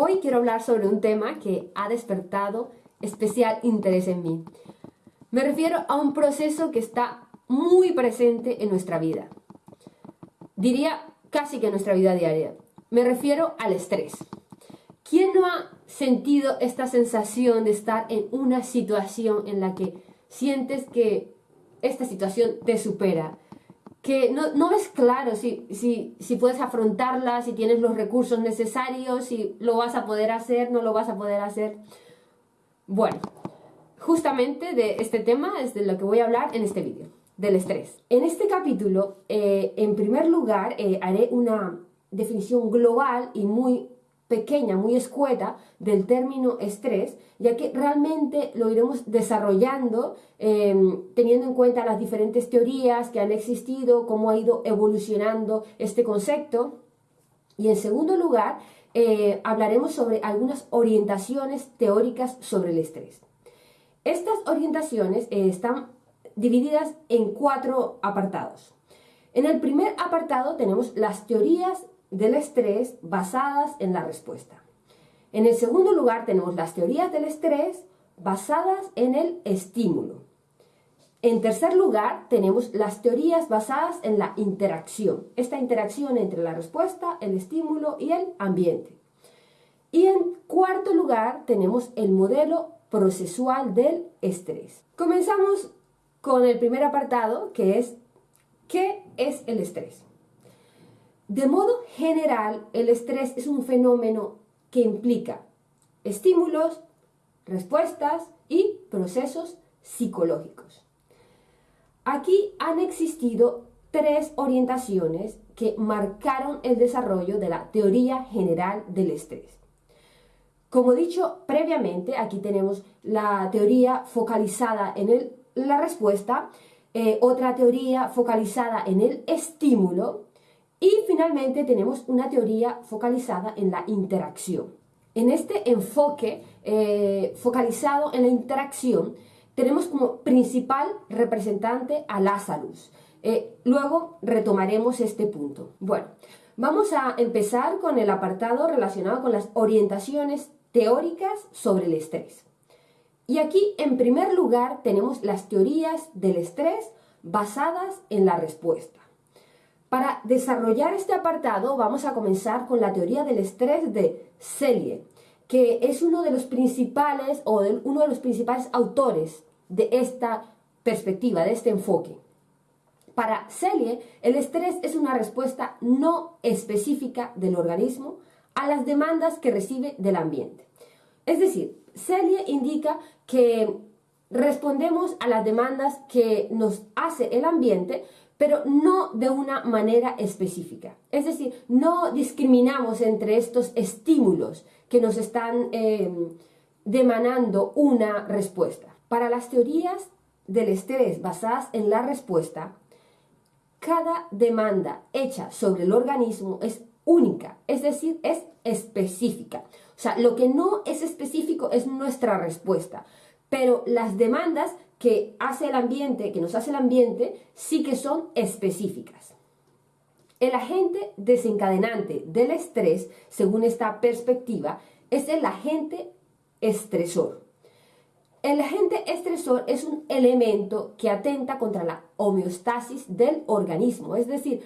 Hoy quiero hablar sobre un tema que ha despertado especial interés en mí. Me refiero a un proceso que está muy presente en nuestra vida. Diría casi que en nuestra vida diaria. Me refiero al estrés. ¿Quién no ha sentido esta sensación de estar en una situación en la que sientes que esta situación te supera? Que no, ves claro si, si, si, puedes afrontarla, si tienes los recursos necesarios, si lo vas a poder hacer, no lo vas a poder hacer. Bueno, justamente de este tema es de lo que voy a hablar en este vídeo, del estrés. En este capítulo, eh, en primer lugar, eh, haré una definición global y muy pequeña, muy escueta del término estrés, ya que realmente lo iremos desarrollando em, teniendo en cuenta las diferentes teorías que han existido, cómo ha ido evolucionando este concepto. Y en segundo lugar, eh, hablaremos sobre algunas orientaciones teóricas sobre el estrés. Estas orientaciones eh, están divididas en cuatro apartados. En el primer apartado tenemos las teorías del estrés basadas en la respuesta. En el segundo lugar tenemos las teorías del estrés basadas en el estímulo. En tercer lugar tenemos las teorías basadas en la interacción, esta interacción entre la respuesta, el estímulo y el ambiente. Y en cuarto lugar tenemos el modelo procesual del estrés. Comenzamos con el primer apartado que es ¿qué es el estrés? De modo general, el estrés es un fenómeno que implica estímulos, respuestas y procesos psicológicos. Aquí han existido tres orientaciones que marcaron el desarrollo de la teoría general del estrés. Como dicho previamente, aquí tenemos la teoría focalizada en la respuesta, eh, otra teoría focalizada en el estímulo y finalmente tenemos una teoría focalizada en la interacción. En este enfoque eh, focalizado en la interacción, tenemos como principal representante a Lazarus. Eh, luego retomaremos este punto. Bueno, vamos a empezar con el apartado relacionado con las orientaciones teóricas sobre el estrés. Y aquí, en primer lugar, tenemos las teorías del estrés basadas en la respuesta. Para desarrollar este apartado vamos a comenzar con la teoría del estrés de Selye, que es uno de los principales o uno de los principales autores de esta perspectiva, de este enfoque. Para Selye, el estrés es una respuesta no específica del organismo a las demandas que recibe del ambiente. Es decir, Selye indica que respondemos a las demandas que nos hace el ambiente, pero no de una manera específica. Es decir, no discriminamos entre estos estímulos que nos están em, demandando una respuesta. Para las teorías del estrés basadas en la respuesta, cada demanda hecha sobre el organismo es única, es decir, es específica. O sea, lo que no es específico es nuestra respuesta, pero las demandas que hace el ambiente, que nos hace el ambiente, sí que son específicas. El agente desencadenante del estrés, según esta perspectiva, es el agente estresor. El agente estresor es un elemento que atenta contra la homeostasis del organismo, es decir,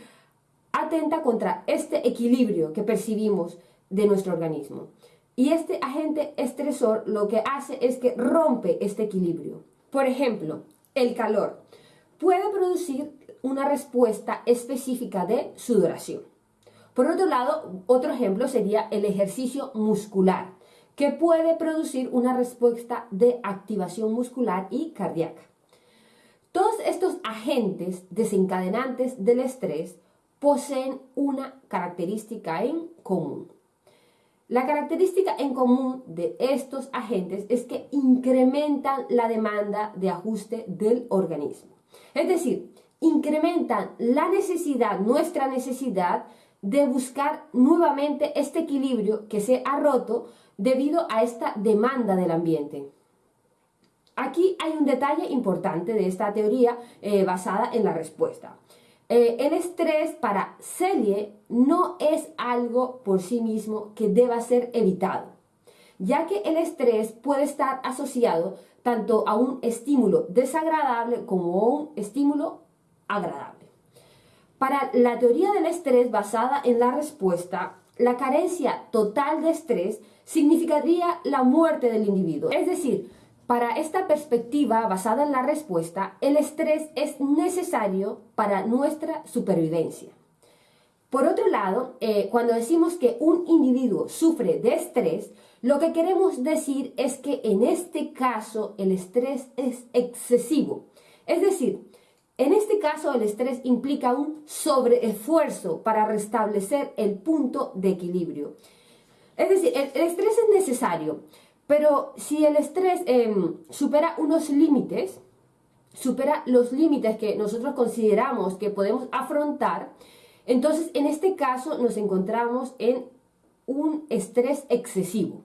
atenta contra este equilibrio que percibimos de nuestro organismo. Y este agente estresor lo que hace es que rompe este equilibrio. Por ejemplo, el calor puede producir una respuesta específica de sudoración. Por otro lado, otro ejemplo sería el ejercicio muscular, que puede producir una respuesta de activación muscular y cardíaca. Todos estos agentes desencadenantes del estrés poseen una característica en común. La característica en común de estos agentes es que incrementan la demanda de ajuste del organismo. Es decir, incrementan la necesidad, nuestra necesidad de buscar nuevamente este equilibrio que se ha roto debido a esta demanda del ambiente. Aquí hay un detalle importante de esta teoría eh, basada en la respuesta. Eh, el estrés para Celie no es algo por sí mismo que deba ser evitado, ya que el estrés puede estar asociado tanto a un estímulo desagradable como a un estímulo agradable. Para la teoría del estrés basada en la respuesta, la carencia total de estrés significaría la muerte del individuo. Es decir, para esta perspectiva basada en la respuesta, el estrés es necesario para nuestra supervivencia. Por otro lado, eh, cuando decimos que un individuo sufre de estrés, lo que queremos decir es que en este caso el estrés es excesivo. Es decir, en este caso el estrés implica un sobreesfuerzo para restablecer el punto de equilibrio. Es decir, el, estrés es necesario, pero si el estrés em, supera unos límites, supera los límites que nosotros consideramos que podemos afrontar, entonces, en este caso nos encontramos en un estrés excesivo.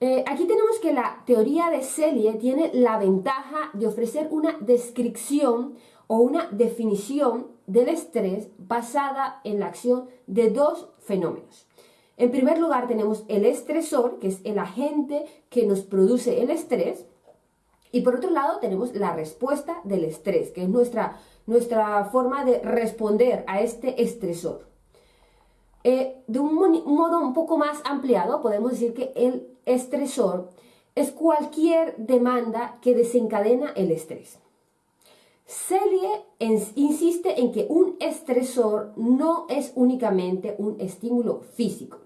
Eh, aquí tenemos que la teoría de Celie tiene la ventaja de ofrecer una descripción o una definición del estrés basada en la acción de dos fenómenos. En primer lugar tenemos el estresor, que es el agente que nos produce el estrés, y por otro lado tenemos la respuesta del estrés, que es nuestra nuestra forma de responder a este estresor. Eh, de un, modo un poco más ampliado, podemos decir que el estresor es cualquier demanda que desencadena el estrés. Celie insiste en que un estresor no es únicamente un estímulo físico.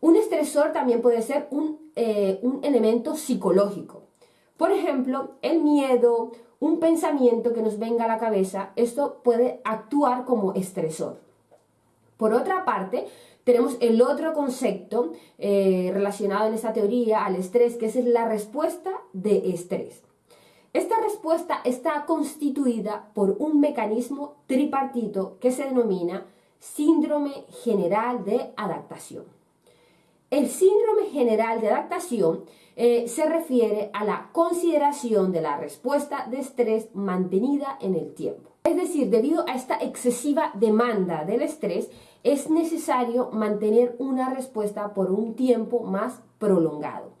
Un estresor también puede ser un, eh, un elemento psicológico. Por ejemplo, el miedo, un pensamiento que nos venga a la cabeza, esto puede actuar como estresor. Por otra parte, tenemos el otro concepto eh, relacionado en esta teoría al estrés, que es la respuesta de estrés. Esta respuesta está constituida por un mecanismo tripartito que se denomina síndrome general de adaptación. El síndrome general de adaptación eh, se refiere a la consideración de la respuesta de estrés mantenida en el tiempo. Es decir, debido a esta excesiva demanda del estrés, es necesario mantener una respuesta por un tiempo más prolongado.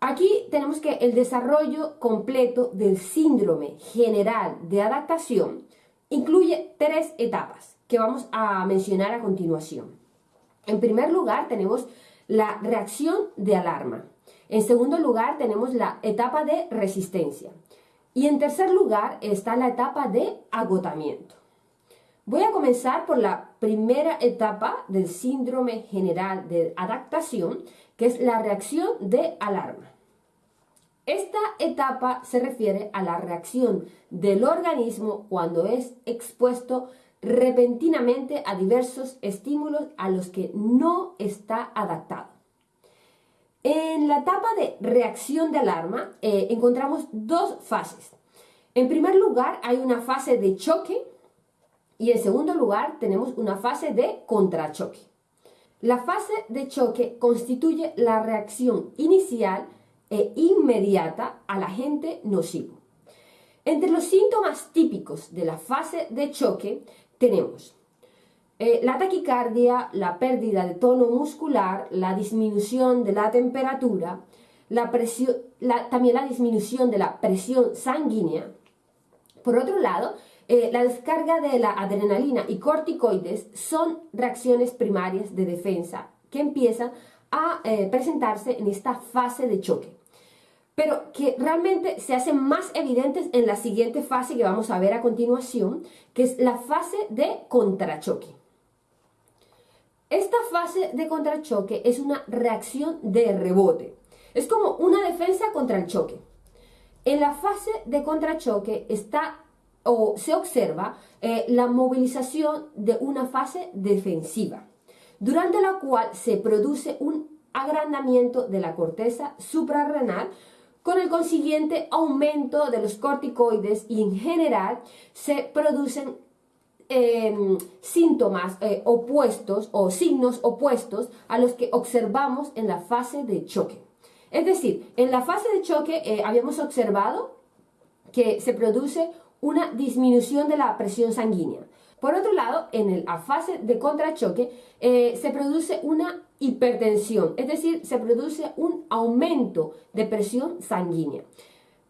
Aquí tenemos que el desarrollo completo del síndrome general de adaptación incluye tres etapas que vamos a mencionar a continuación. En primer lugar, tenemos la reacción de alarma. En segundo lugar, tenemos la etapa de resistencia. Y en tercer lugar está la etapa de agotamiento. Voy a comenzar por la primera etapa del síndrome general de adaptación, que es la reacción de alarma. Esta etapa se refiere a la reacción del organismo cuando es expuesto repentinamente a diversos estímulos a los que no está adaptado. En la etapa de reacción de alarma eh, encontramos dos fases. En primer lugar hay una fase de choque y en segundo lugar tenemos una fase de contrachoque. La fase de choque constituye la reacción inicial e inmediata al agente nocivo. Entre los síntomas típicos de la fase de choque tenemos eh, la taquicardia, la pérdida de tono muscular, la disminución de la temperatura, la presión, también la disminución de la presión sanguínea. Por otro lado, eh, la descarga de la adrenalina y corticoides son reacciones primarias de defensa que empiezan a eh, presentarse en esta fase de choque, pero que realmente se hacen más evidentes en la siguiente fase que vamos a ver a continuación, que es la fase de contrachoque. Esta fase de contrachoque es una reacción de rebote. Es como una defensa contra el choque. En la fase de contrachoque está o se observa eh, la movilización de una fase defensiva, durante la cual se produce un agrandamiento de la corteza suprarrenal con el consiguiente aumento de los corticoides y en general se producen Em, síntomas eh, opuestos o signos opuestos a los que observamos en la fase de choque. Es decir, en la fase de choque eh, habíamos observado que se produce una disminución de la presión sanguínea. Por otro lado, en la fase de contrachoque eh, se produce una hipertensión, es decir, se produce un aumento de presión sanguínea.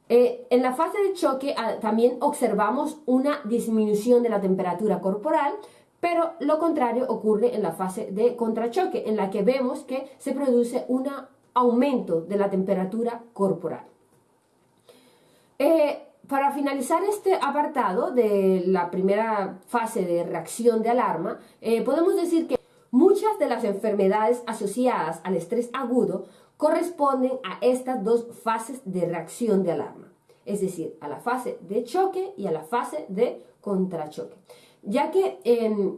Eh, en la fase de choque ah, también observamos una disminución de la temperatura corporal, pero lo contrario ocurre en la fase de contrachoque, en la que vemos que se produce un aumento de la temperatura corporal. Eh, para finalizar este apartado de la primera fase de reacción de alarma, eh, podemos decir que muchas de las enfermedades asociadas al estrés agudo corresponden a estas dos fases de reacción de alarma, es decir, a la fase de choque y a la fase de contrachoque. Ya que em,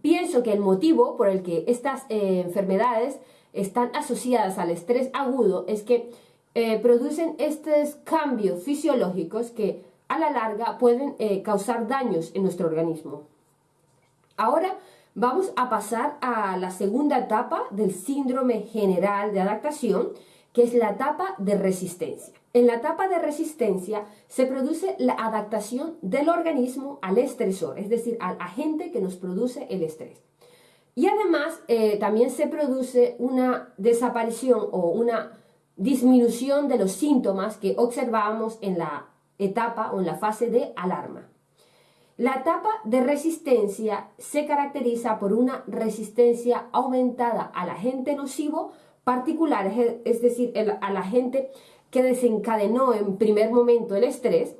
pienso que el motivo por el que estas eh, enfermedades están asociadas al estrés agudo es que eh, producen estos cambios fisiológicos que a la larga pueden eh, causar daños en nuestro organismo. Ahora vamos a pasar a la segunda etapa del síndrome general de adaptación, que es la etapa de resistencia. En la etapa de resistencia se produce la adaptación del organismo al estresor, es decir, al agente que nos produce el estrés. Y además eh, también se produce una desaparición o una disminución de los síntomas que observamos en la etapa o en la fase de alarma. La etapa de resistencia se caracteriza por una resistencia aumentada al agente nocivo particular, es decir, al agente que desencadenó en primer momento el estrés,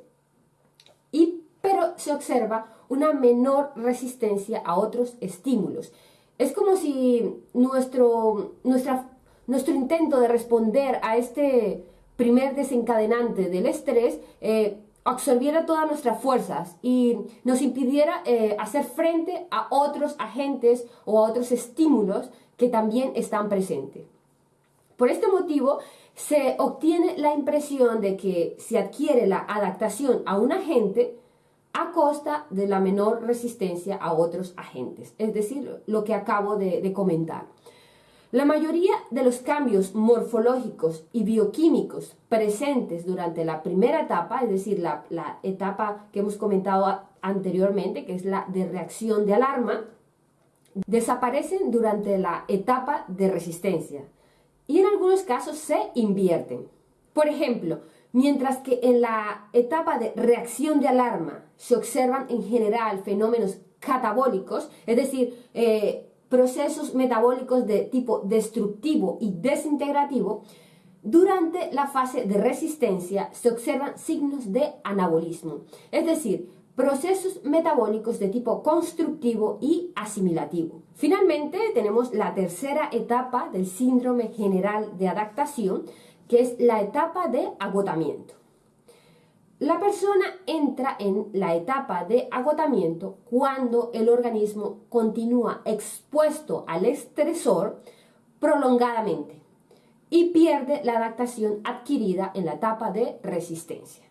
y, pero se observa una menor resistencia a otros estímulos. Es como si nuestro, nuestro intento de responder a este primer desencadenante del estrés eh, absorbiera todas nuestras fuerzas y nos impidiera eh, hacer frente a otros agentes o a otros estímulos que también están presentes. Por este motivo, se obtiene la impresión de que se adquiere la adaptación a un agente a costa de la menor resistencia a otros agentes, es decir, lo que acabo de comentar. La mayoría de los cambios morfológicos y bioquímicos presentes durante la primera etapa, es decir, la, etapa que hemos comentado anteriormente, que es la de reacción de alarma, desaparecen durante la etapa de resistencia y en algunos casos se invierten. Por ejemplo, mientras que en la etapa de reacción de alarma se observan en general fenómenos catabólicos, es decir, eh, procesos metabólicos de tipo destructivo y desintegrativo, durante la fase de resistencia se observan signos de anabolismo, es decir, procesos metabólicos de tipo constructivo y asimilativo. Finalmente, tenemos la tercera etapa del síndrome general de adaptación, que es la etapa de agotamiento. La persona entra en la etapa de agotamiento cuando el organismo continúa expuesto al estresor prolongadamente y pierde la adaptación adquirida en la etapa de resistencia.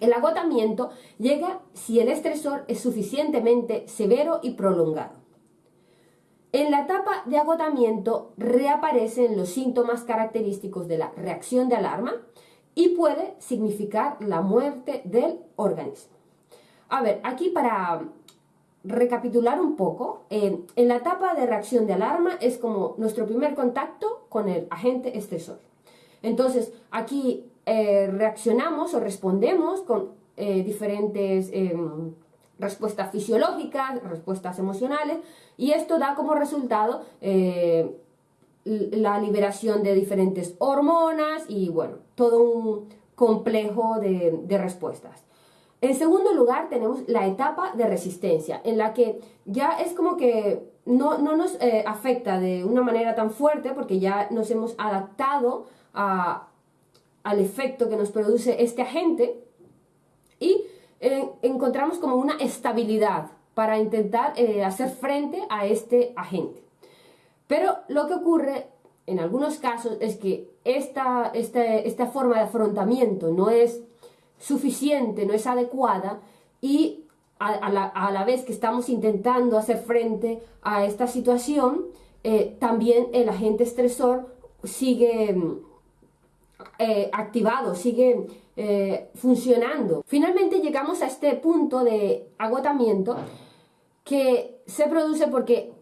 El agotamiento llega si el estresor es suficientemente severo y prolongado. En la etapa de agotamiento reaparecen los síntomas característicos de la reacción de alarma, y puede significar la muerte del organismo. A ver, aquí para recapitular un poco, en la etapa de reacción de alarma es como nuestro primer contacto con el agente estresor. Entonces, aquí eh, reaccionamos o respondemos con eh, diferentes em, respuestas fisiológicas, respuestas emocionales, y esto da como resultado eh, la liberación de diferentes hormonas y bueno, todo un complejo de, respuestas. En segundo lugar tenemos la etapa de resistencia, en la que ya es como que no, nos eh, afecta de una manera tan fuerte porque ya nos hemos adaptado al efecto que nos produce este agente y eh, encontramos como una estabilidad para intentar eh, hacer frente a este agente. Pero lo que ocurre en algunos casos es que esta, esta, forma de afrontamiento no es suficiente, no es adecuada y a, la, vez que estamos intentando hacer frente a esta situación, eh, también el agente estresor sigue, eh, activado, sigue eh, funcionando. Finalmente llegamos a este punto de agotamiento que se produce porque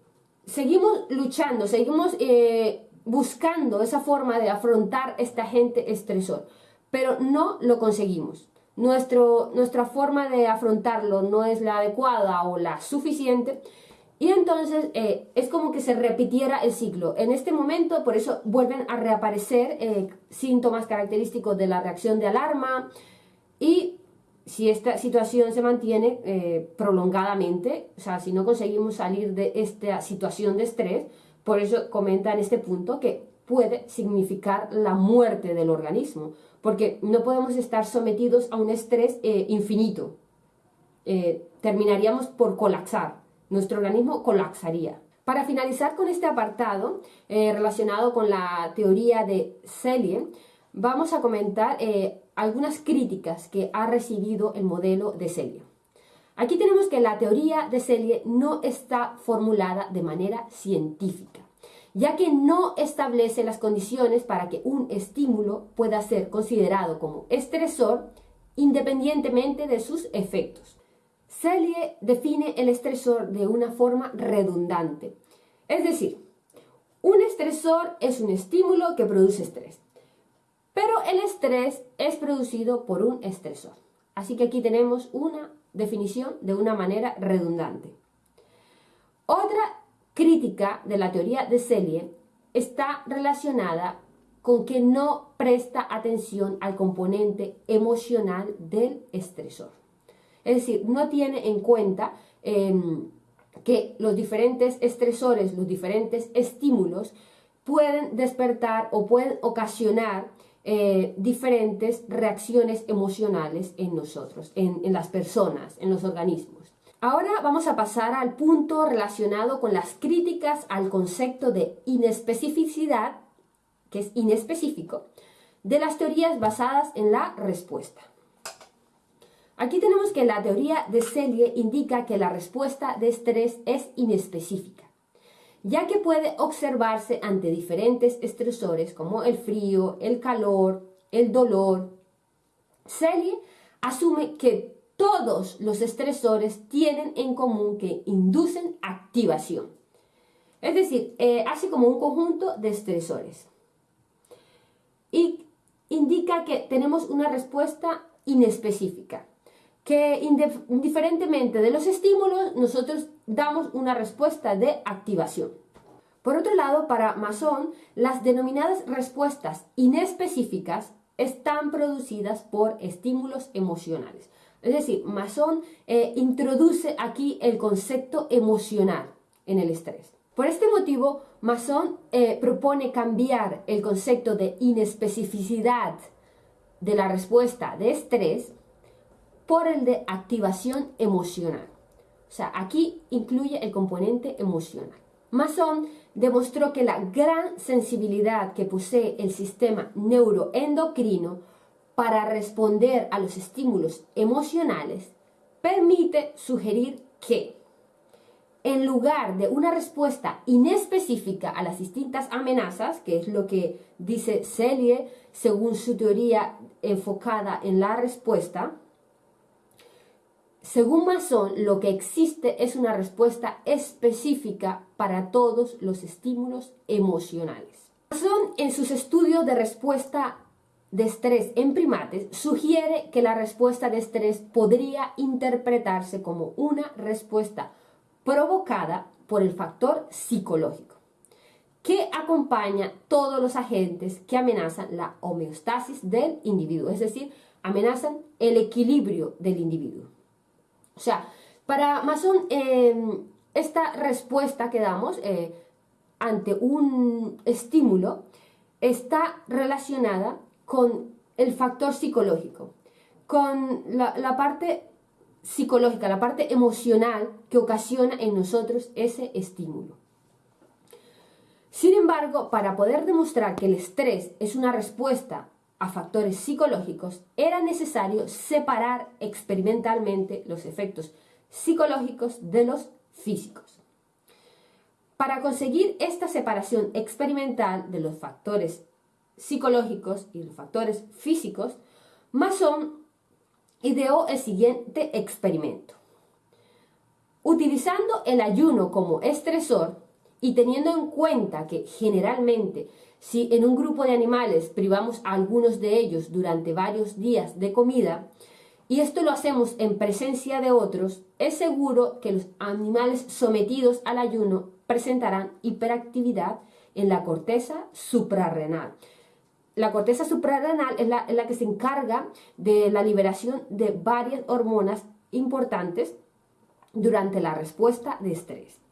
seguimos luchando, seguimos eh, buscando esa forma de afrontar este agente estresor, pero no lo conseguimos. Nuestro, nuestra forma de afrontarlo no es la adecuada o la suficiente y entonces eh, es como que se repitiera el ciclo. En este momento, por eso vuelven a reaparecer eh, síntomas característicos de la reacción de alarma y si esta situación se mantiene eh, prolongadamente, o sea, si no conseguimos salir de esta situación de estrés, por eso comenta en este punto que puede significar la muerte del organismo, porque no podemos estar sometidos a un estrés eh, infinito. Eh, terminaríamos por colapsar, nuestro organismo colapsaría. Para finalizar con este apartado relacionado con la teoría de Selye, vamos a comentar algunas críticas que ha recibido el modelo de Selye. Aquí tenemos que la teoría de Selye no está formulada de manera científica, ya que no establece las condiciones para que un estímulo pueda ser considerado como estresor independientemente de sus efectos. Selye define el estresor de una forma redundante, es decir, un estresor es un estímulo que produce estrés. Pero el estrés es producido por un estresor. Así que aquí tenemos una definición de una manera redundante. Otra crítica de la teoría de Selye está relacionada con que no presta atención al componente emocional del estresor. Es decir, no tiene en cuenta em, que los diferentes estresores, los diferentes estímulos pueden despertar o pueden ocasionar eh, diferentes reacciones emocionales en nosotros, en, las personas, en los organismos. Ahora vamos a pasar al punto relacionado con las críticas al concepto de inespecificidad, que es inespecífico, de las teorías basadas en la respuesta. Aquí tenemos que la teoría de Selye indica que la respuesta de estrés es inespecífica ya que puede observarse ante diferentes estresores como el frío, el calor, el dolor. Selye asume que todos los estresores tienen en común que inducen activación. Es decir, eh, así como un conjunto de estresores. Y indica que tenemos una respuesta inespecífica que indiferentemente de los estímulos, nosotros damos una respuesta de activación. Por otro lado, para Mason, las denominadas respuestas inespecíficas están producidas por estímulos emocionales. Es decir, Mason eh, introduce aquí el concepto emocional en el estrés. Por este motivo, Mason eh, propone cambiar el concepto de inespecificidad de la respuesta de estrés por el de activación emocional. Sea, aquí incluye el componente emocional. Mason demostró que la gran sensibilidad que posee el sistema neuroendocrino para responder a los estímulos emocionales permite sugerir que, en lugar de una respuesta inespecífica a las distintas amenazas, que es lo que dice Selye según su teoría enfocada en la respuesta, según Mason, lo que existe es una respuesta específica para todos los estímulos emocionales. Mason, en sus estudios de respuesta de estrés en primates, sugiere que la respuesta de estrés podría interpretarse como una respuesta provocada por el factor psicológico, que acompaña todos los agentes que amenazan la homeostasis del individuo, es decir, amenazan el equilibrio del individuo. O sea, para Mason, em, esta respuesta que damos eh, ante un estímulo está relacionada con el factor psicológico, con la, la parte psicológica, la parte emocional que ocasiona en nosotros ese estímulo. Sin embargo, para poder demostrar que el estrés es una respuesta a factores psicológicos, era necesario separar experimentalmente los efectos psicológicos de los físicos. Para conseguir esta separación experimental de los factores psicológicos y los factores físicos, Mason ideó el siguiente experimento. Utilizando el ayuno como estresor y teniendo en cuenta que generalmente si en un grupo de animales privamos a algunos de ellos durante varios días de comida, y esto lo hacemos en presencia de otros, es seguro que los animales sometidos al ayuno presentarán hiperactividad en la corteza suprarrenal. La corteza suprarrenal es la, que se encarga de la liberación de varias hormonas importantes durante la respuesta de estrés.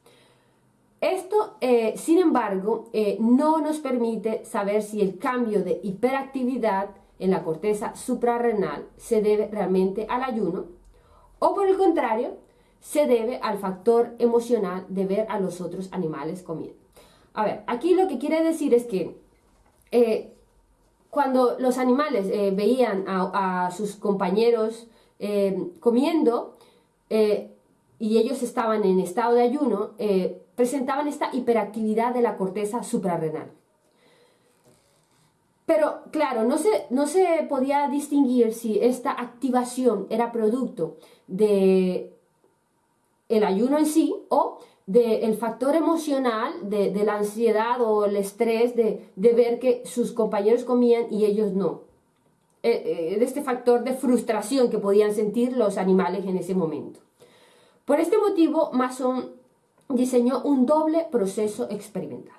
Esto, eh, sin embargo, eh, no nos permite saber si el cambio de hiperactividad en la corteza suprarrenal se debe realmente al ayuno o por el contrario, se debe al factor emocional de ver a los otros animales comiendo. A ver, aquí lo que quiere decir es que eh, cuando los animales veían a, sus compañeros comiendo y ellos estaban en estado de ayuno, presentaban esta hiperactividad de la corteza suprarrenal. Pero claro, no se, no se podía distinguir si esta activación era producto de el ayuno en sí o del factor emocional de, la ansiedad o el estrés de, ver que sus compañeros comían y ellos no. Eh, eh, de este factor de frustración que podían sentir los animales en ese momento. Por este motivo, Mason diseñó un doble proceso experimental.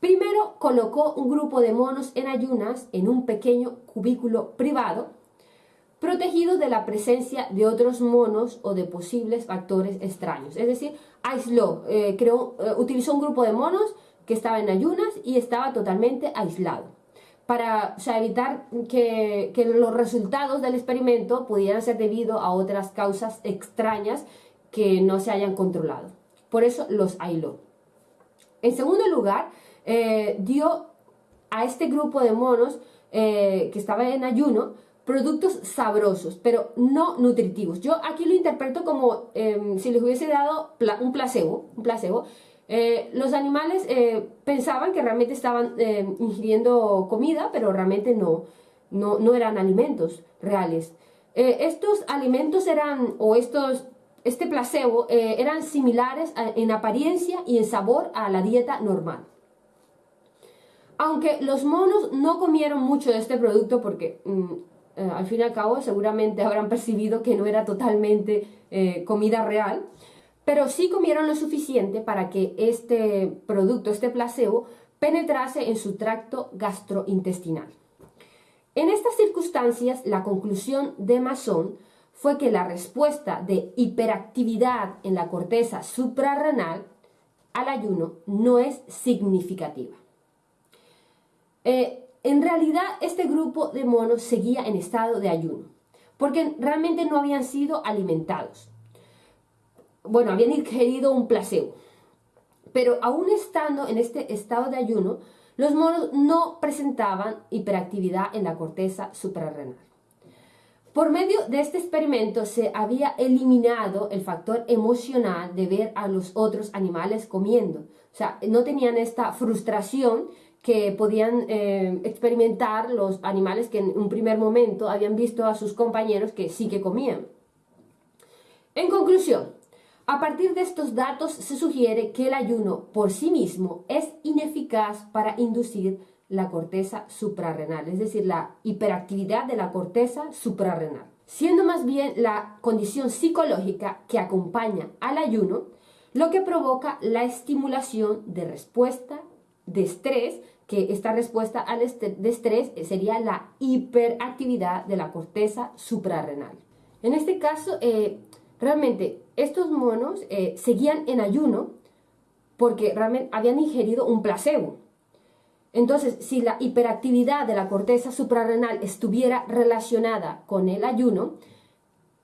Primero colocó un grupo de monos en ayunas en un pequeño cubículo privado, protegido de la presencia de otros monos o de posibles factores extraños. Es decir, aisló, eh, creó, eh, utilizó un grupo de monos que estaba en ayunas y estaba totalmente aislado para evitar que, que, los resultados del experimento pudieran ser debido a otras causas extrañas que no se hayan controlado. Por eso los aisló. En segundo lugar, eh, dio a este grupo de monos eh, que estaba en ayuno productos sabrosos, pero no nutritivos. Yo aquí lo interpreto como em, si les hubiese dado un placebo. Un placebo. Eh, los animales pensaban que realmente estaban em, ingiriendo comida, pero realmente no, no, no eran alimentos reales. estos alimentos eran, o estos, este placebo, eran similares en apariencia y en sabor a la dieta normal. Aunque los monos no comieron mucho de este producto porque mm, eh, al fin y al cabo seguramente habrán percibido que no era totalmente eh, comida real, pero sí comieron lo suficiente para que este producto, este placebo, penetrase en su tracto gastrointestinal. En estas circunstancias, la conclusión de Masson fue que la respuesta de hiperactividad en la corteza suprarrenal al ayuno no es significativa. Eh, en realidad este grupo de monos seguía en estado de ayuno, porque realmente no habían sido alimentados. Bueno, habían ingerido un placebo. Pero aún estando en este estado de ayuno, los monos no presentaban hiperactividad en la corteza suprarrenal. Por medio de este experimento se había eliminado el factor emocional de ver a los otros animales comiendo. O sea, no tenían esta frustración que podían eh, experimentar los animales que en un primer momento habían visto a sus compañeros que sí que comían. En conclusión, a partir de estos datos se sugiere que el ayuno por sí mismo es ineficaz para inducir la corteza suprarrenal, es decir, la hiperactividad de la corteza suprarrenal, siendo más bien la condición psicológica que acompaña al ayuno lo que provoca la estimulación de respuesta de estrés, que esta respuesta al estrés sería la hiperactividad de la corteza suprarrenal. En este caso, eh, realmente estos monos eh, seguían en ayuno porque realmente habían ingerido un placebo. Entonces, si la hiperactividad de la corteza suprarrenal estuviera relacionada con el ayuno,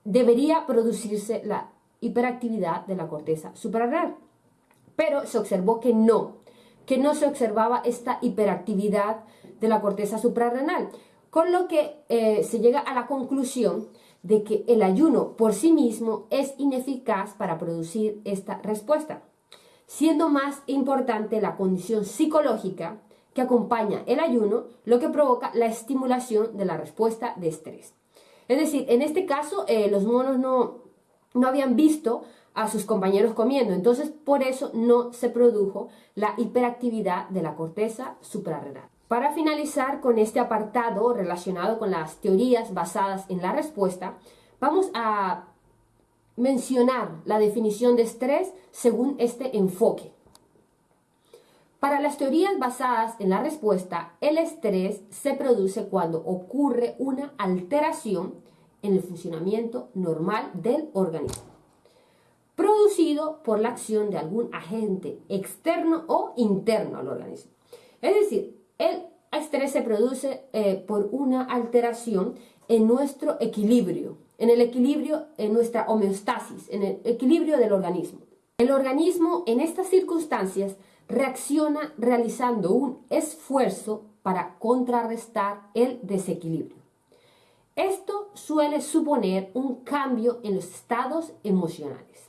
debería producirse la hiperactividad de la corteza suprarrenal. Pero se observó que no, que no se observaba esta hiperactividad de la corteza suprarrenal, con lo que eh, se llega a la conclusión de que el ayuno por sí mismo es ineficaz para producir esta respuesta, siendo más importante la condición psicológica que acompaña el ayuno, lo que provoca la estimulación de la respuesta de estrés. Es decir, en este caso eh, los monos no, no habían visto a sus compañeros comiendo, entonces por eso no se produjo la hiperactividad de la corteza suprarrenal. Para finalizar con este apartado relacionado con las teorías basadas en la respuesta, vamos a mencionar la definición de estrés según este enfoque. Para las teorías basadas en la respuesta, el estrés se produce cuando ocurre una alteración en el funcionamiento normal del organismo, producido por la acción de algún agente externo o interno al organismo. Es decir, el estrés se produce eh, por una alteración en nuestro equilibrio, en el equilibrio, en nuestra homeostasis, en el equilibrio del organismo. El organismo en estas circunstancias reacciona realizando un esfuerzo para contrarrestar el desequilibrio. Esto suele suponer un cambio en los estados emocionales.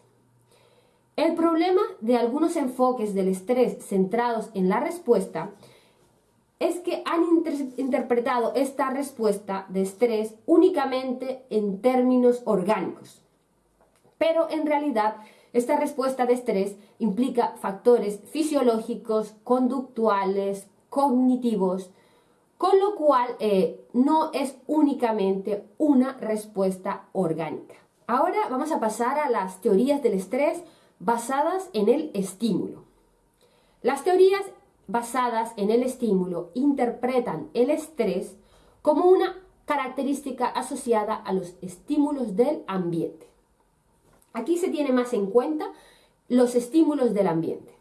El problema de algunos enfoques del estrés centrados en la respuesta es que han interpretado esta respuesta de estrés únicamente en términos orgánicos. Pero en realidad esta respuesta de estrés implica factores fisiológicos, conductuales, cognitivos, con lo cual eh, no es únicamente una respuesta orgánica. Ahora vamos a pasar a las teorías del estrés basadas en el estímulo. Las teorías basadas en el estímulo interpretan el estrés como una característica asociada a los estímulos del ambiente. Aquí se tiene más en cuenta los estímulos del ambiente.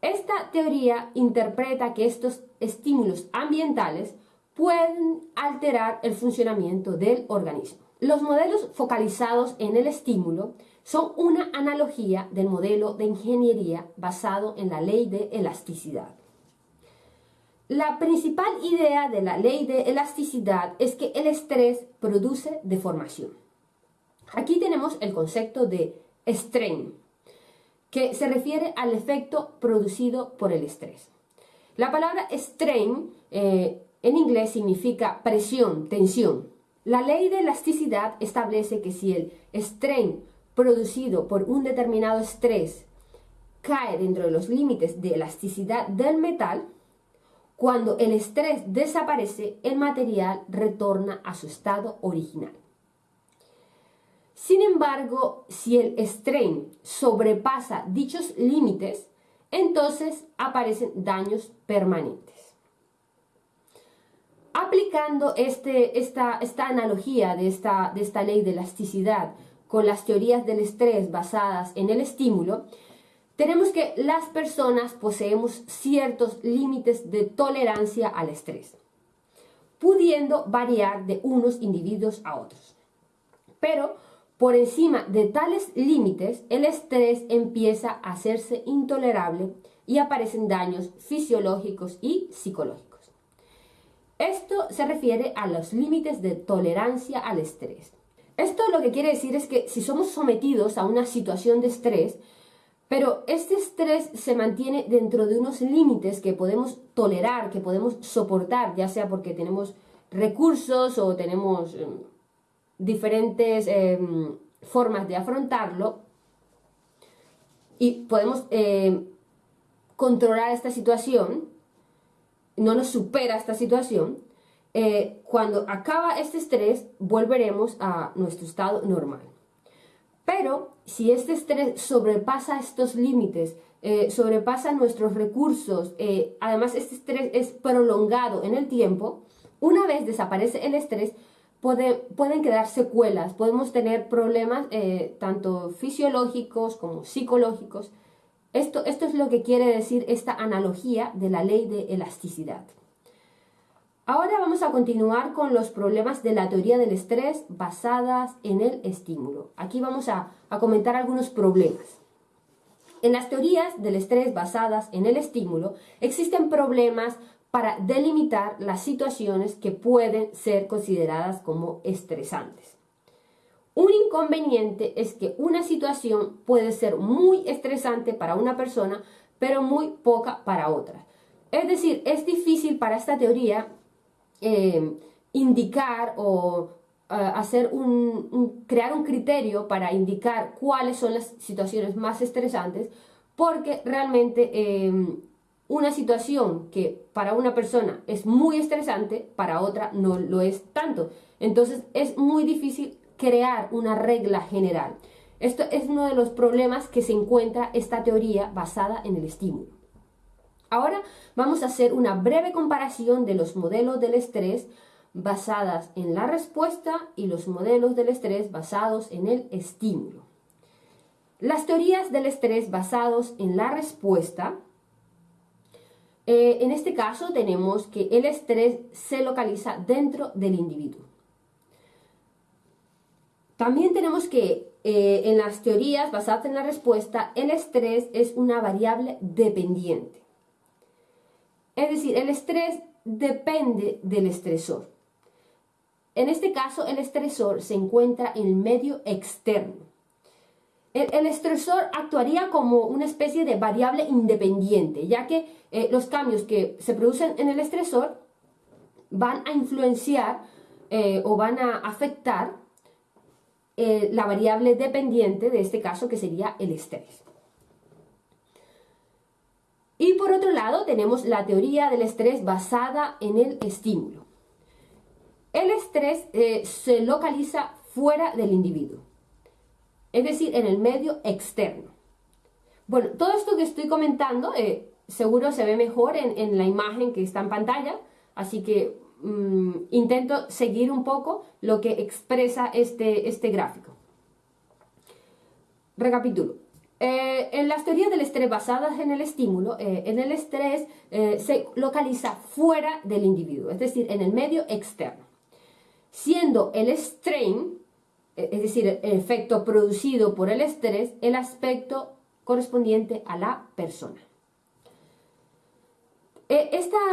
Esta teoría interpreta que estos estímulos ambientales pueden alterar el funcionamiento del organismo. Los modelos focalizados en el estímulo son una analogía del modelo de ingeniería basado en la ley de elasticidad. La principal idea de la ley de elasticidad es que el estrés produce deformación. Aquí tenemos el concepto de strain, que se refiere al efecto producido por el estrés. La palabra strain eh, en inglés significa presión, tensión. La ley de elasticidad establece que si el strain producido por un determinado estrés cae dentro de los límites de elasticidad del metal, cuando el estrés desaparece, el material retorna a su estado original. Sin embargo, si el strain sobrepasa dichos límites, entonces aparecen daños permanentes. Aplicando este, esta, esta, analogía de esta, de esta ley de elasticidad con las teorías del estrés basadas en el estímulo, tenemos que las personas poseemos ciertos límites de tolerancia al estrés, pudiendo variar de unos individuos a otros. Pero por encima de tales límites, el estrés empieza a hacerse intolerable y aparecen daños fisiológicos y psicológicos. Esto se refiere a los límites de tolerancia al estrés. Esto lo que quiere decir es que si somos sometidos a una situación de estrés, pero este estrés se mantiene dentro de unos límites que podemos tolerar, que podemos soportar, ya sea porque tenemos recursos o tenemos em, diferentes em, formas de afrontarlo y podemos em, controlar esta situación, no nos supera esta situación, eh, cuando acaba este estrés, volveremos a nuestro estado normal. Pero si este estrés sobrepasa estos límites, eh, sobrepasa nuestros recursos, eh, además este estrés es prolongado en el tiempo, una vez desaparece el estrés, pueden quedar secuelas, podemos tener problemas tanto fisiológicos como psicológicos. Esto, esto es lo que quiere decir esta analogía de la ley de elasticidad. Ahora vamos a continuar con los problemas de la teoría del estrés basadas en el estímulo. Aquí vamos a, comentar algunos problemas. En las teorías del estrés basadas en el estímulo existen problemas para delimitar las situaciones que pueden ser consideradas como estresantes. Un inconveniente es que una situación puede ser muy estresante para una persona, pero muy poca para otra. Es decir, es difícil para esta teoría eh, indicar o eh, hacer un, crear un criterio para indicar cuáles son las situaciones más estresantes, porque realmente em, una situación que para una persona es muy estresante, para otra no lo es tanto. Entonces es muy difícil crear una regla general. Esto es uno de los problemas que se encuentra esta teoría basada en el estímulo. Ahora vamos a hacer una breve comparación de los modelos del estrés basadas en la respuesta y los modelos del estrés basados en el estímulo. Las teorías del estrés basados en la respuesta, eh, en este caso tenemos que el estrés se localiza dentro del individuo. También tenemos que eh, en las teorías basadas en la respuesta, el estrés es una variable dependiente. Es decir, el estrés depende del estresor. En este caso, el estresor se encuentra en el medio externo. El, estresor actuaría como una especie de variable independiente, ya que eh, los cambios que se producen en el estresor van a influenciar eh, o van a afectar eh, la variable dependiente de este caso que sería el estrés. Y por otro lado tenemos la teoría del estrés basada en el estímulo. El estrés se localiza fuera del individuo, es decir, en el medio externo. Bueno, todo esto que estoy comentando eh, seguro se ve mejor en, la imagen que está en pantalla, así que mm, intento seguir un poco lo que expresa este, este gráfico. Recapitulo. Eh, en las teorías del estrés basadas en el estímulo, en el estrés se localiza fuera del individuo, es decir, en el medio externo siendo el strain, es decir, el efecto producido por el estrés, el aspecto correspondiente a la persona. E,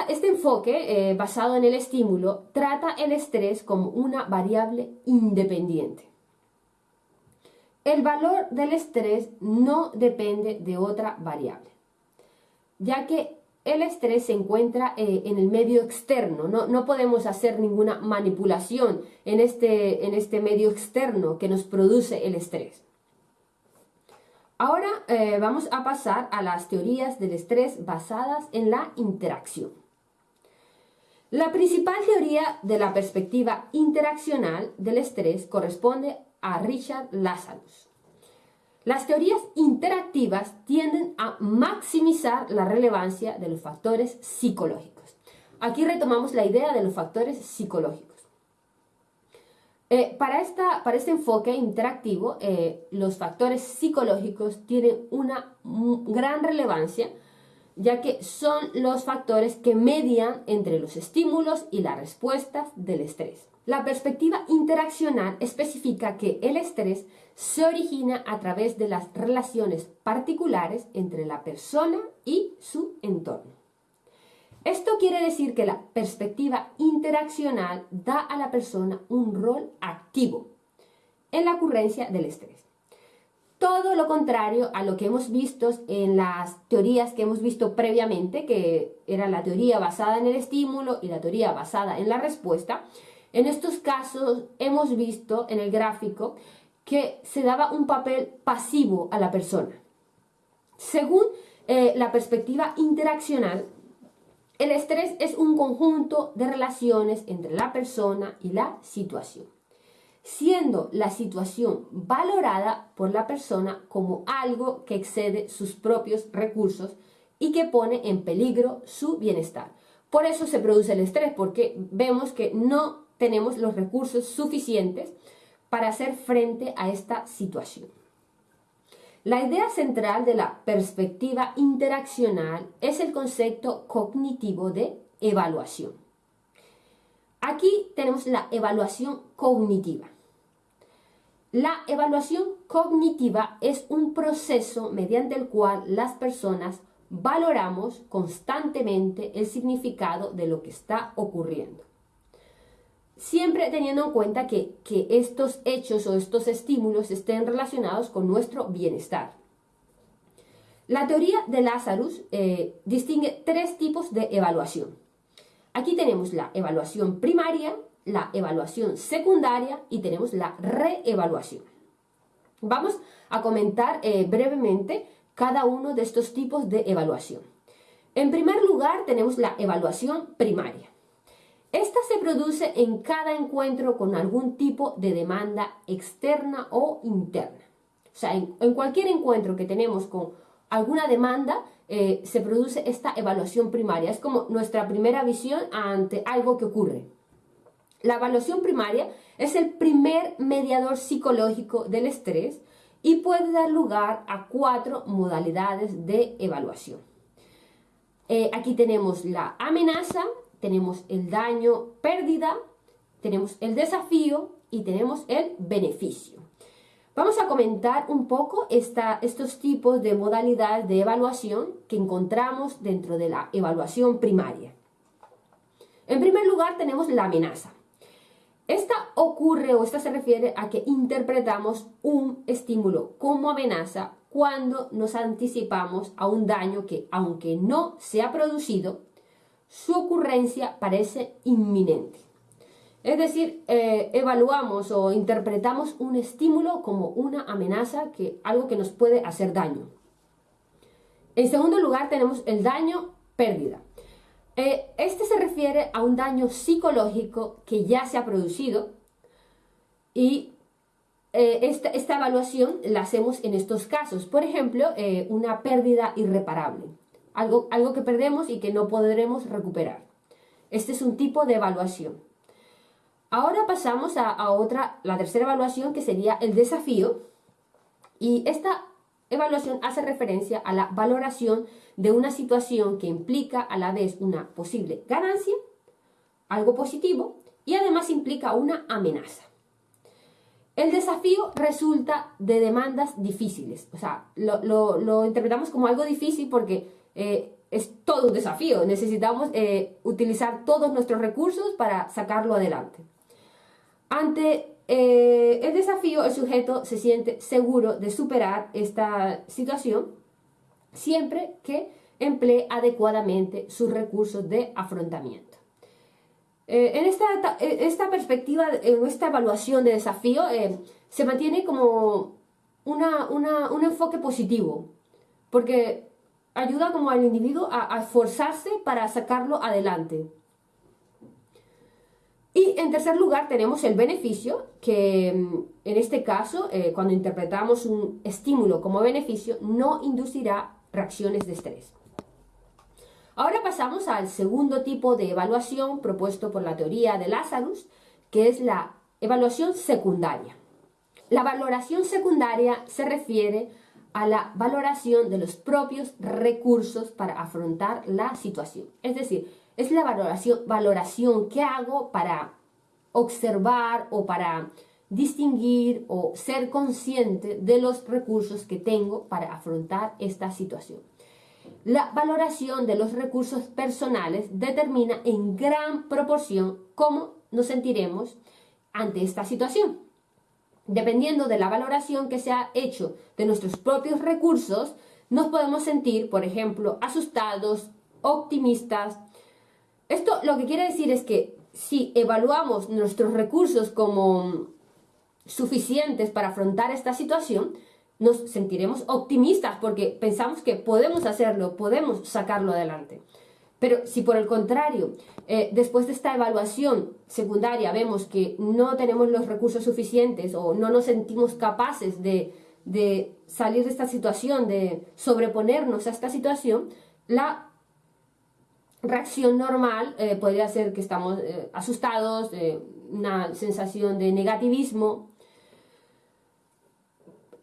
este enfoque eh, basado en el estímulo trata el estrés como una variable independiente. El valor del estrés no depende de otra variable, ya que el estrés se encuentra eh, en el medio externo, no, podemos hacer ninguna manipulación en este, en este medio externo que nos produce el estrés. Ahora eh, vamos a pasar a las teorías del estrés basadas en la interacción. La principal teoría de la perspectiva interaccional del estrés corresponde a Richard Lazarus. Las teorías interactivas tienden a maximizar la relevancia de los factores psicológicos. Aquí retomamos la idea de los factores psicológicos. Eh, para, esta, para, este enfoque interactivo, eh, los factores psicológicos tienen una gran relevancia, ya que son los factores que median entre los estímulos y las respuestas del estrés. La perspectiva interaccional especifica que el estrés se origina a través de las relaciones particulares entre la persona y su entorno. Esto quiere decir que la perspectiva interaccional da a la persona un rol activo en la ocurrencia del estrés. Todo lo contrario a lo que hemos visto en las teorías que hemos visto previamente, que era la teoría basada en el estímulo y la teoría basada en la respuesta, en estos casos hemos visto en el gráfico que se daba un papel pasivo a la persona. Según eh, la perspectiva interaccional, el estrés es un conjunto de relaciones entre la persona y la situación, siendo la situación valorada por la persona como algo que excede sus propios recursos y que pone en peligro su bienestar. Por eso se produce el estrés, porque vemos que no tenemos los recursos suficientes para hacer frente a esta situación. La idea central de la perspectiva interaccional es el concepto cognitivo de evaluación. Aquí tenemos la evaluación cognitiva. La evaluación cognitiva es un proceso mediante el cual las personas valoramos constantemente el significado de lo que está ocurriendo siempre teniendo en cuenta que, estos hechos o estos estímulos estén relacionados con nuestro bienestar. La teoría de Lazarus eh, distingue tres tipos de evaluación. Aquí tenemos la evaluación primaria, la evaluación secundaria y tenemos la reevaluación. Vamos a comentar eh, brevemente cada uno de estos tipos de evaluación. En primer lugar, tenemos la evaluación primaria. Esta se produce en cada encuentro con algún tipo de demanda externa o interna. O sea, en, cualquier encuentro que tenemos con alguna demanda, eh, se produce esta evaluación primaria. Es como nuestra primera visión ante algo que ocurre. La evaluación primaria es el primer mediador psicológico del estrés y puede dar lugar a cuatro modalidades de evaluación. Eh, aquí tenemos la amenaza, tenemos el daño, pérdida, tenemos el desafío y tenemos el beneficio. Vamos a comentar un poco estos tipos de modalidades de evaluación que encontramos dentro de la evaluación primaria. En primer lugar tenemos la amenaza. Esta ocurre o esta se refiere a que interpretamos un estímulo como amenaza cuando nos anticipamos a un daño que, aunque no se ha producido, su ocurrencia parece inminente. Es decir, eh, evaluamos o interpretamos un estímulo como una amenaza, que, algo que nos puede hacer daño. En segundo lugar tenemos el daño pérdida. Eh, este se refiere a un daño psicológico que ya se ha producido y eh, esta, evaluación la hacemos en estos casos. Por ejemplo, una pérdida irreparable, algo, algo que perdemos y que no podremos recuperar. Este es un tipo de evaluación. Ahora pasamos a, a otra, la tercera evaluación que sería el desafío. Y esta evaluación hace referencia a la valoración de una situación que implica a la vez una posible ganancia, algo positivo, y además implica una amenaza. El desafío resulta de demandas difíciles, o sea, lo, interpretamos como algo difícil porque eh, es todo un desafío, necesitamos eh, utilizar todos nuestros recursos para sacarlo adelante. Ante eh, el desafío, el sujeto se siente seguro de superar esta situación siempre que emplee adecuadamente sus recursos de afrontamiento. En esta, esta, perspectiva, en esta evaluación de desafío, se mantiene como un enfoque positivo, porque ayuda como al individuo a esforzarse para sacarlo adelante. Y en tercer lugar tenemos el beneficio, que mm, en este caso, eh, cuando interpretamos un estímulo como beneficio, no inducirá reacciones de estrés. Ahora pasamos al segundo tipo de evaluación propuesto por la teoría de Lazarus, que es la evaluación secundaria. La valoración secundaria se refiere a la valoración de los propios recursos para afrontar la situación. Es decir, es la valoración, valoración que hago para observar o para distinguir o ser consciente de los recursos que tengo para afrontar esta situación. La valoración de los recursos personales determina en gran proporción cómo nos sentiremos ante esta situación. Dependiendo de la valoración que se ha hecho de nuestros propios recursos, nos podemos sentir, por ejemplo, asustados, optimistas, esto lo que quiere decir es que si evaluamos nuestros recursos como suficientes para afrontar esta situación, nos sentiremos optimistas porque pensamos que podemos hacerlo, podemos sacarlo adelante. Pero si por el contrario, eh, después de esta evaluación secundaria vemos que no tenemos los recursos suficientes o no nos sentimos capaces de, salir de esta situación, de sobreponernos a esta situación, la reacción normal eh, podría ser que estamos eh, asustados, una sensación de negativismo.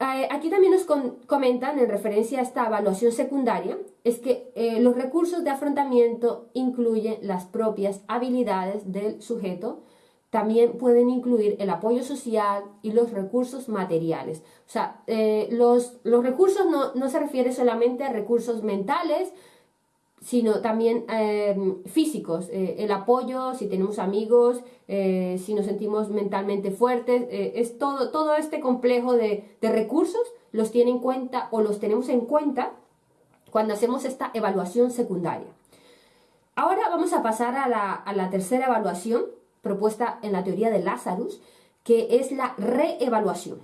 aquí también nos comentan en referencia a esta evaluación secundaria, es que los recursos de afrontamiento incluyen las propias habilidades del sujeto, también pueden incluir el apoyo social y los recursos materiales. O sea, los, los, recursos no, no se refiere solamente a recursos mentales, sino también em, físicos, eh, el apoyo, si tenemos amigos, eh, si nos sentimos mentalmente fuertes, eh, es todo, todo este complejo de, recursos los tiene en cuenta o los tenemos en cuenta cuando hacemos esta evaluación secundaria. Ahora vamos a pasar a la, a la tercera evaluación propuesta en la teoría de Lazarus, que es la reevaluación.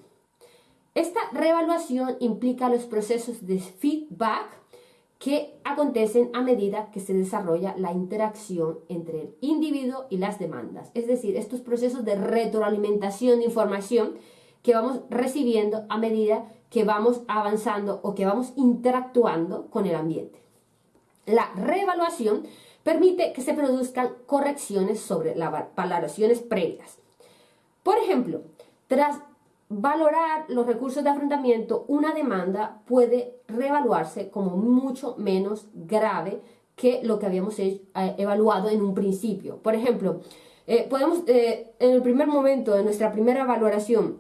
Esta reevaluación implica los procesos de feedback que acontecen a medida que se desarrolla la interacción entre el individuo y las demandas. Es decir, estos procesos de retroalimentación de información que vamos recibiendo a medida que vamos avanzando o que vamos interactuando con el ambiente. La reevaluación permite que se produzcan correcciones sobre las valoraciones previas. Por ejemplo, tras valorar los recursos de afrontamiento, una demanda puede reevaluarse como mucho menos grave que lo que habíamos eh, evaluado en un principio. Por ejemplo, eh, podemos eh, en el primer momento de nuestra primera valoración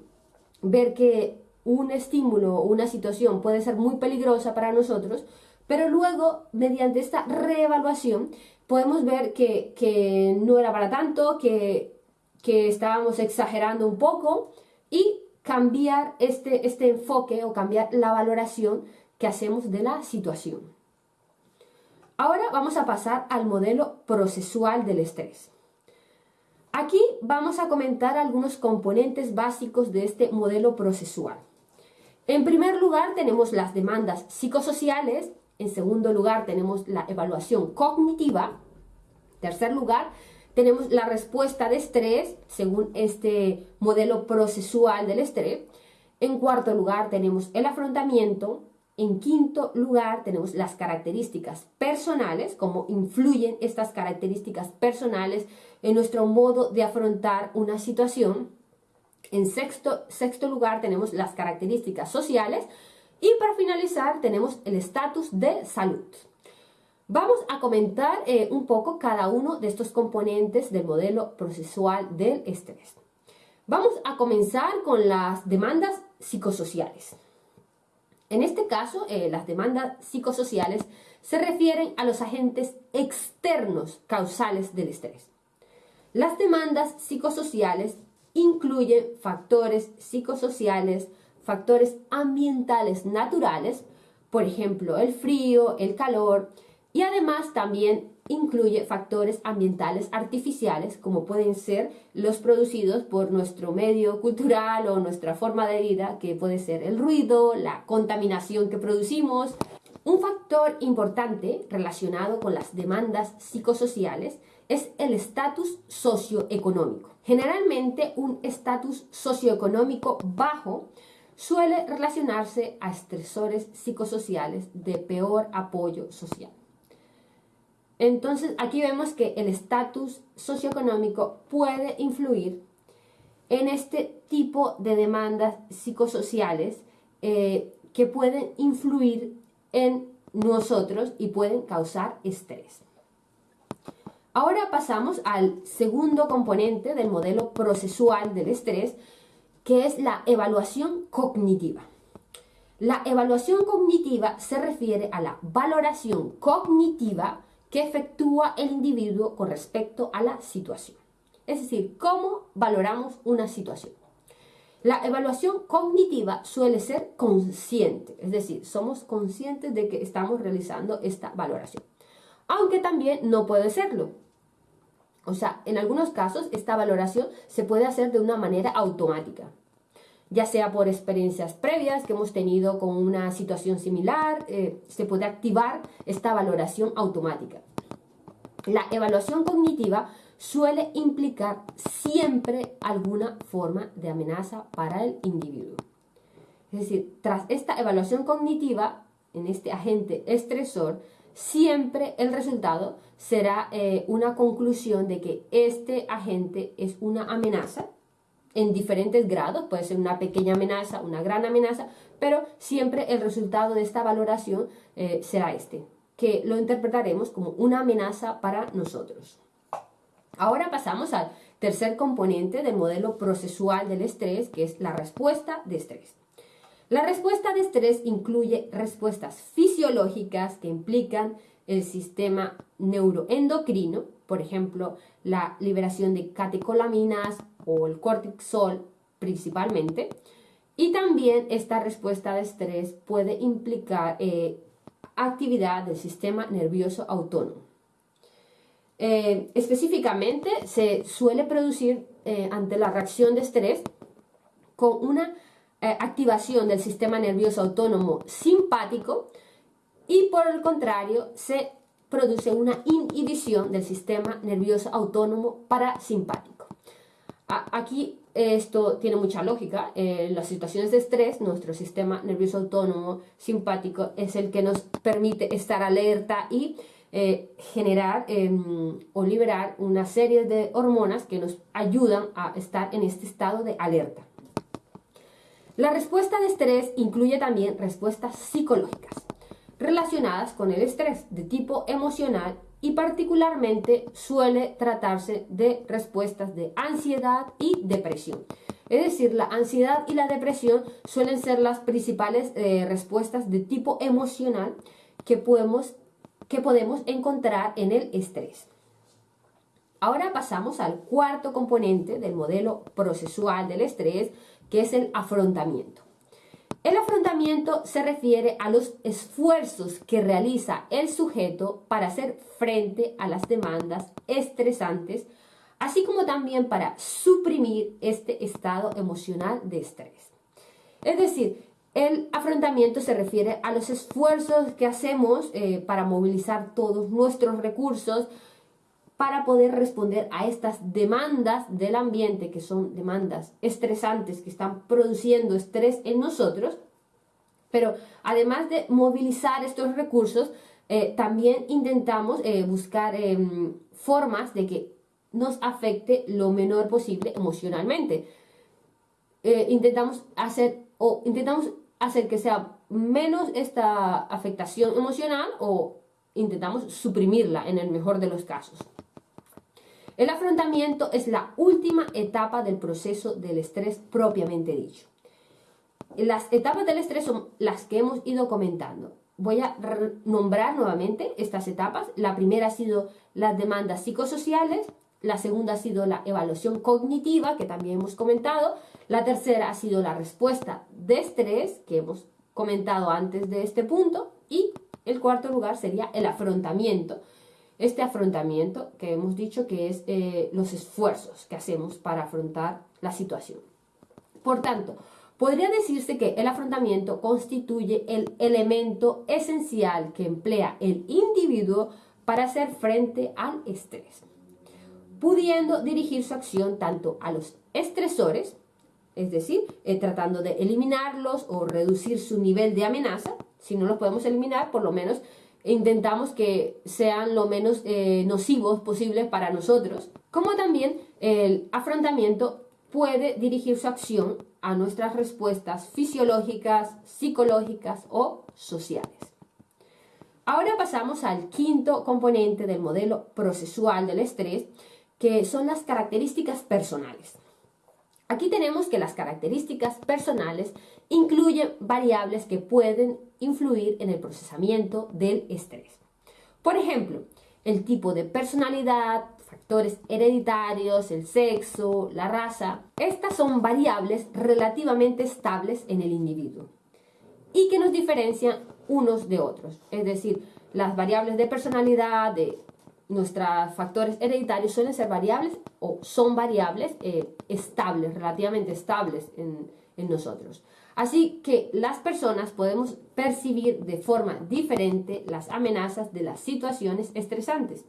ver que un estímulo o una situación puede ser muy peligrosa para nosotros, pero luego, mediante esta reevaluación, podemos ver que, no era para tanto, que, que estábamos exagerando un poco y cambiar este, este enfoque o cambiar la valoración que hacemos de la situación. Ahora vamos a pasar al modelo procesual del estrés. Aquí vamos a comentar algunos componentes básicos de este modelo procesual. En primer lugar tenemos las demandas psicosociales, en segundo lugar tenemos la evaluación cognitiva, en tercer lugar tenemos la respuesta de estrés, según este modelo procesual del estrés. En cuarto lugar tenemos el afrontamiento. En quinto lugar tenemos las características personales, cómo influyen estas características personales en nuestro modo de afrontar una situación. En sexto, sexto lugar tenemos las características sociales. Y para finalizar tenemos el estatus de salud. Vamos a comentar eh, un poco cada uno de estos componentes del modelo procesual del estrés. Vamos a comenzar con las demandas psicosociales. En este caso, eh, las demandas psicosociales se refieren a los agentes externos causales del estrés. Las demandas psicosociales incluyen factores psicosociales, factores ambientales naturales, por ejemplo, el frío, el calor, y además también incluye factores ambientales artificiales como pueden ser los producidos por nuestro medio cultural o nuestra forma de vida, que puede ser el ruido, la contaminación que producimos. Un factor importante relacionado con las demandas psicosociales es el estatus socioeconómico. Generalmente un estatus socioeconómico bajo suele relacionarse a estresores psicosociales de peor apoyo social. Entonces aquí vemos que el estatus socioeconómico puede influir en este tipo de demandas psicosociales eh, que pueden influir en nosotros y pueden causar estrés. Ahora pasamos al segundo componente del modelo procesual del estrés, que es la evaluación cognitiva. La evaluación cognitiva se refiere a la valoración cognitiva que efectúa el individuo con respecto a la situación. Es decir, cómo valoramos una situación. La evaluación cognitiva suele ser consciente, es decir, somos conscientes de que estamos realizando esta valoración. Aunque también no puede serlo. O sea, en algunos casos esta valoración se puede hacer de una manera automática ya sea por experiencias previas que hemos tenido con una situación similar, eh, se puede activar esta valoración automática. La evaluación cognitiva suele implicar siempre alguna forma de amenaza para el individuo. Es decir, tras esta evaluación cognitiva, en este agente estresor, siempre el resultado será eh, una conclusión de que este agente es una amenaza en diferentes grados, puede ser una pequeña amenaza, una gran amenaza, pero siempre el resultado de esta valoración eh, será este, que lo interpretaremos como una amenaza para nosotros. Ahora pasamos al tercer componente del modelo procesual del estrés, que es la respuesta de estrés. La respuesta de estrés incluye respuestas fisiológicas que implican el sistema neuroendocrino, por ejemplo, la liberación de catecolaminas o el cortisol principalmente. Y también esta respuesta de estrés puede implicar eh, actividad del sistema nervioso autónomo. Eh, específicamente, se suele producir eh, ante la reacción de estrés con una eh, activación del sistema nervioso autónomo simpático y por el contrario se produce una inhibición del sistema nervioso autónomo parasimpático. Aquí esto tiene mucha lógica. En las situaciones de estrés, nuestro sistema nervioso autónomo simpático es el que nos permite estar alerta y eh, generar em, o liberar una serie de hormonas que nos ayudan a estar en este estado de alerta. La respuesta de estrés incluye también respuestas psicológicas relacionadas con el estrés de tipo emocional y particularmente suele tratarse de respuestas de ansiedad y depresión. Es decir, la ansiedad y la depresión suelen ser las principales eh, respuestas de tipo emocional que podemos, que podemos encontrar en el estrés. Ahora pasamos al cuarto componente del modelo procesual del estrés, que es el afrontamiento. El afrontamiento se refiere a los esfuerzos que realiza el sujeto para hacer frente a las demandas estresantes, así como también para suprimir este estado emocional de estrés. Es decir, el afrontamiento se refiere a los esfuerzos que hacemos eh, para movilizar todos nuestros recursos para poder responder a estas demandas del ambiente, que son demandas estresantes que están produciendo estrés en nosotros, pero además de movilizar estos recursos, eh, también intentamos eh, buscar em, formas de que nos afecte lo menor posible emocionalmente. Eh, intentamos hacer o intentamos hacer que sea menos esta afectación emocional o intentamos suprimirla en el mejor de los casos. El afrontamiento es la última etapa del proceso del estrés propiamente dicho. Las etapas del estrés son las que hemos ido comentando. Voy a nombrar nuevamente estas etapas. La primera ha sido las demandas psicosociales, la segunda ha sido la evaluación cognitiva, que también hemos comentado, la tercera ha sido la respuesta de estrés, que hemos comentado antes de este punto, y el cuarto lugar sería el afrontamiento, este afrontamiento que hemos dicho que es eh, los esfuerzos que hacemos para afrontar la situación. Por tanto, podría decirse que el afrontamiento constituye el elemento esencial que emplea el individuo para hacer frente al estrés, pudiendo dirigir su acción tanto a los estresores, es decir, eh, tratando de eliminarlos o reducir su nivel de amenaza, si no los podemos eliminar, por lo menos intentamos que sean lo menos eh, nocivos posibles para nosotros, como también el afrontamiento puede dirigir su acción a nuestras respuestas fisiológicas, psicológicas o sociales. Ahora pasamos al quinto componente del modelo procesual del estrés, que son las características personales. Aquí tenemos que las características personales incluyen variables que pueden influir en el procesamiento del estrés. Por ejemplo, el tipo de personalidad, factores hereditarios, el sexo, la raza. Estas son variables relativamente estables en el individuo y que nos diferencian unos de otros. Es decir, las variables de personalidad, de nuestros factores hereditarios suelen ser variables o son variables eh, estables, relativamente estables en, en nosotros. Así que las personas podemos percibir de forma diferente las amenazas de las situaciones estresantes.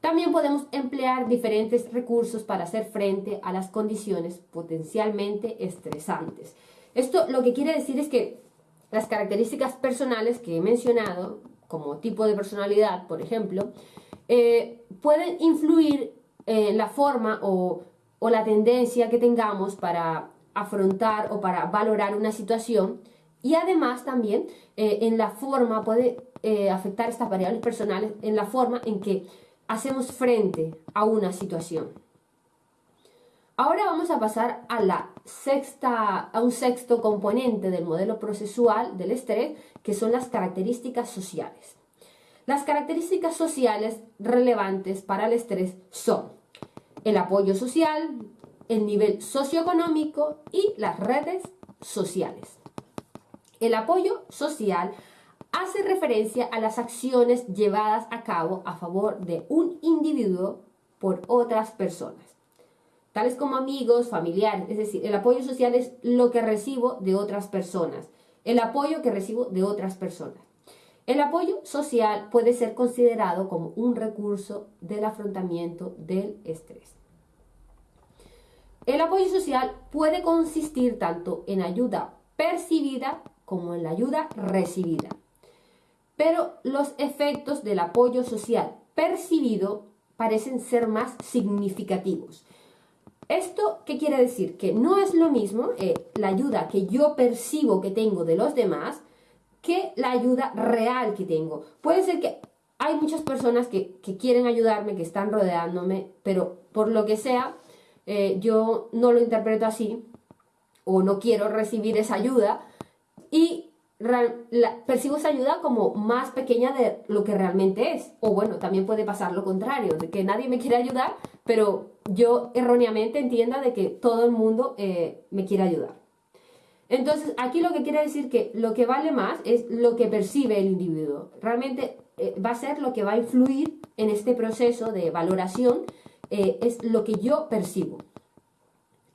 También podemos emplear diferentes recursos para hacer frente a las condiciones potencialmente estresantes. Esto lo que quiere decir es que las características personales que he mencionado, como tipo de personalidad, por ejemplo, eh, pueden influir en la forma o, la tendencia que tengamos para afrontar o para valorar una situación y además también eh, en la forma, puede eh, afectar estas variables personales en la forma en que hacemos frente a una situación. Ahora vamos a pasar a, la sexta, a un sexto componente del modelo procesual del estrés, que son las características sociales. Las características sociales relevantes para el estrés son el apoyo social, el nivel socioeconómico y las redes sociales. El apoyo social hace referencia a las acciones llevadas a cabo a favor de un individuo por otras personas, tales como amigos, familiares, es decir, el apoyo social es lo que recibo de otras personas, el apoyo que recibo de otras personas. El apoyo social puede ser considerado como un recurso del afrontamiento del estrés. El apoyo social puede consistir tanto en ayuda percibida como en la ayuda recibida. Pero los efectos del apoyo social percibido parecen ser más significativos. ¿Esto qué quiere decir? Que no es lo mismo eh, la ayuda que yo percibo que tengo de los demás que la ayuda real que tengo. Puede ser que hay muchas personas que, quieren ayudarme, que están rodeándome, pero por lo que sea, eh, yo no lo interpreto así o no quiero recibir esa ayuda y percibo esa ayuda como más pequeña de lo que realmente es. O bueno, también puede pasar lo contrario, de que nadie me quiere ayudar, pero yo erróneamente entienda de que todo el mundo eh, me quiere ayudar. Entonces, aquí lo que quiere decir que lo que vale más es lo que percibe el individuo. Realmente eh, va a ser lo que va a influir en este proceso de valoración, eh, es lo que yo percibo.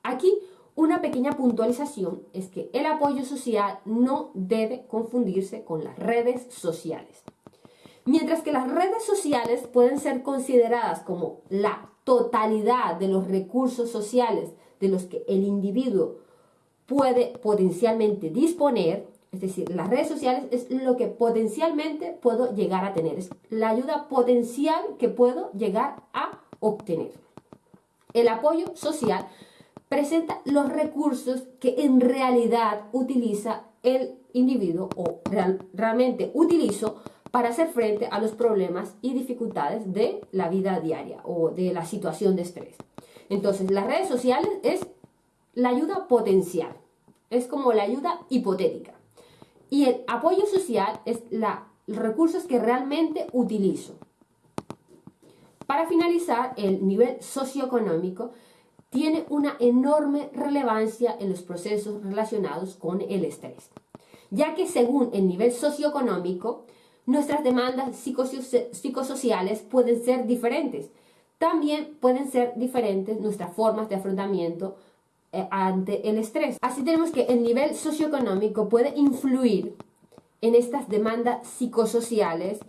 Aquí una pequeña puntualización es que el apoyo social no debe confundirse con las redes sociales. Mientras que las redes sociales pueden ser consideradas como la totalidad de los recursos sociales de los que el individuo puede potencialmente disponer, es decir, las redes sociales es lo que potencialmente puedo llegar a tener, es la ayuda potencial que puedo llegar a obtener. El apoyo social presenta los recursos que en realidad utiliza el individuo o realmente utilizo para hacer frente a los problemas y dificultades de la vida diaria o de la situación de estrés. Entonces, las redes sociales es la ayuda potencial, es como la ayuda hipotética. Y el apoyo social es la, los recursos que realmente utilizo. Para finalizar, el nivel socioeconómico tiene una enorme relevancia en los procesos relacionados con el estrés, ya que según el nivel socioeconómico, nuestras demandas psicosociales pueden ser diferentes. También pueden ser diferentes nuestras formas de afrontamiento ante el estrés. Así tenemos que el nivel socioeconómico puede influir en estas demandas psicosociales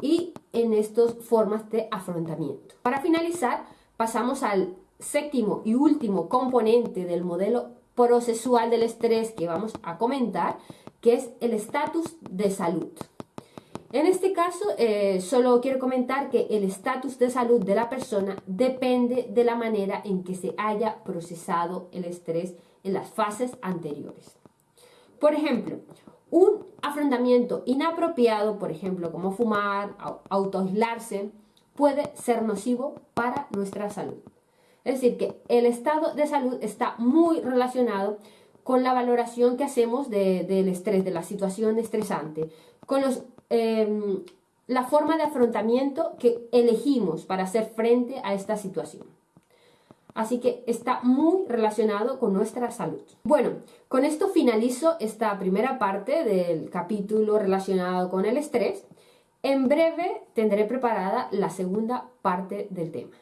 y en estas formas de afrontamiento. Para finalizar, pasamos al séptimo y último componente del modelo procesual del estrés que vamos a comentar, que es el estatus de salud. En este caso, eh, solo quiero comentar que el estatus de salud de la persona depende de la manera en que se haya procesado el estrés en las fases anteriores. Por ejemplo, un afrontamiento inapropiado, por ejemplo, como fumar, autoaislarse, puede ser nocivo para nuestra salud. Es decir, que el estado de salud está muy relacionado con la valoración que hacemos del estrés, de la situación estresante, con em, la forma de afrontamiento que elegimos para hacer frente a esta situación. Así que está muy relacionado con nuestra salud. Bueno, con esto finalizo esta primera parte del capítulo relacionado con el estrés. En breve tendré preparada la segunda parte del tema.